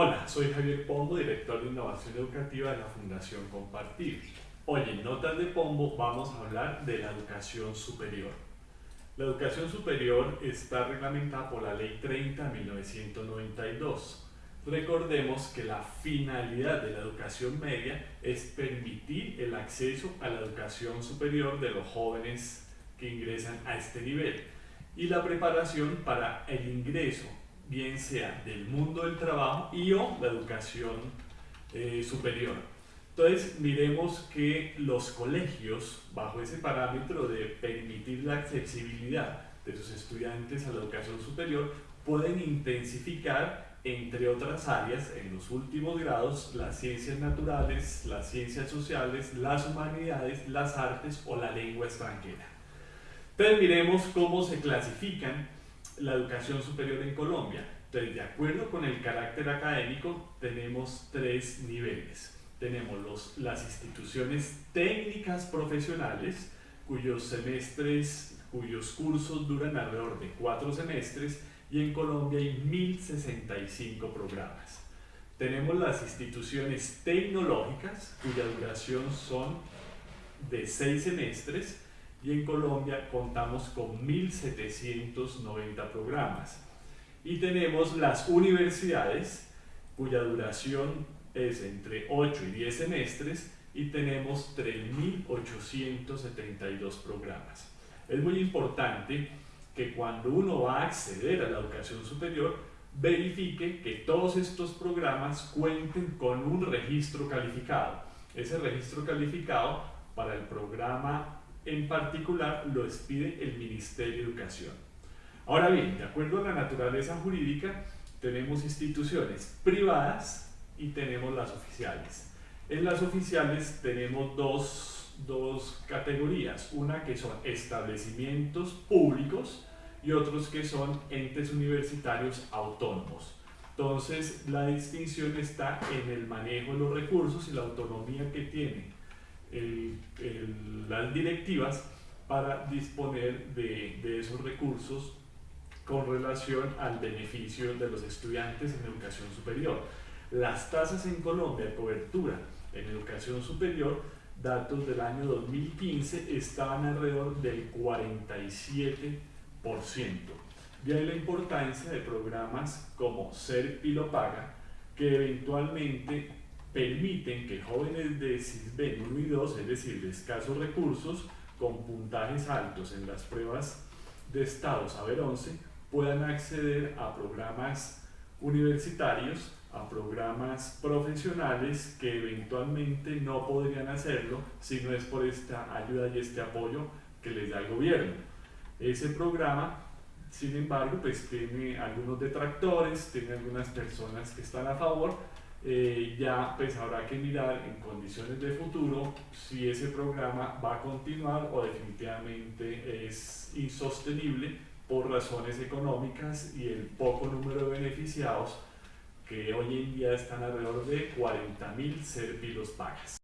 Hola, soy Javier Pombo, director de Innovación Educativa de la Fundación Compartir. Hoy en Notas de Pombo vamos a hablar de la educación superior. La educación superior está reglamentada por la Ley 30 de 1992. Recordemos que la finalidad de la educación media es permitir el acceso a la educación superior de los jóvenes que ingresan a este nivel y la preparación para el ingreso bien sea del mundo del trabajo y o la educación eh, superior. Entonces, miremos que los colegios, bajo ese parámetro de permitir la accesibilidad de sus estudiantes a la educación superior, pueden intensificar, entre otras áreas, en los últimos grados, las ciencias naturales, las ciencias sociales, las humanidades, las artes o la lengua extranjera. Entonces, miremos cómo se clasifican la educación superior en Colombia. Entonces, de acuerdo con el carácter académico, tenemos tres niveles. Tenemos los, las instituciones técnicas profesionales, cuyos semestres, cuyos cursos duran alrededor de cuatro semestres, y en Colombia hay 1065 programas. Tenemos las instituciones tecnológicas, cuya duración son de seis semestres, y en Colombia contamos con 1.790 programas. Y tenemos las universidades, cuya duración es entre 8 y 10 semestres, y tenemos 3.872 programas. Es muy importante que cuando uno va a acceder a la educación superior, verifique que todos estos programas cuenten con un registro calificado. Ese registro calificado para el programa en particular lo expide el Ministerio de Educación. Ahora bien, de acuerdo a la naturaleza jurídica, tenemos instituciones privadas y tenemos las oficiales. En las oficiales tenemos dos, dos categorías, una que son establecimientos públicos y otros que son entes universitarios autónomos. Entonces, la distinción está en el manejo de los recursos y la autonomía que tiene las directivas para disponer de, esos recursos con relación al beneficio de los estudiantes en educación superior. Las tasas en Colombia de cobertura en educación superior, datos del año 2015, estaban alrededor del 47%. De ahí la importancia de programas como Ser Paga, que eventualmente permiten que jóvenes de CISBEN 1 y 2, es decir, de escasos recursos, con puntajes altos en las pruebas de Estado Saber 11, puedan acceder a programas universitarios, a programas profesionales que eventualmente no podrían hacerlo si no es por esta ayuda y este apoyo que les da el gobierno. Ese programa, sin embargo, pues tiene algunos detractores, tiene algunas personas que están a favor, eh, ya pues habrá que mirar en condiciones de futuro si ese programa va a continuar o definitivamente es insostenible por razones económicas y el poco número de beneficiados que hoy en día están alrededor de 40.000 servilos pagas.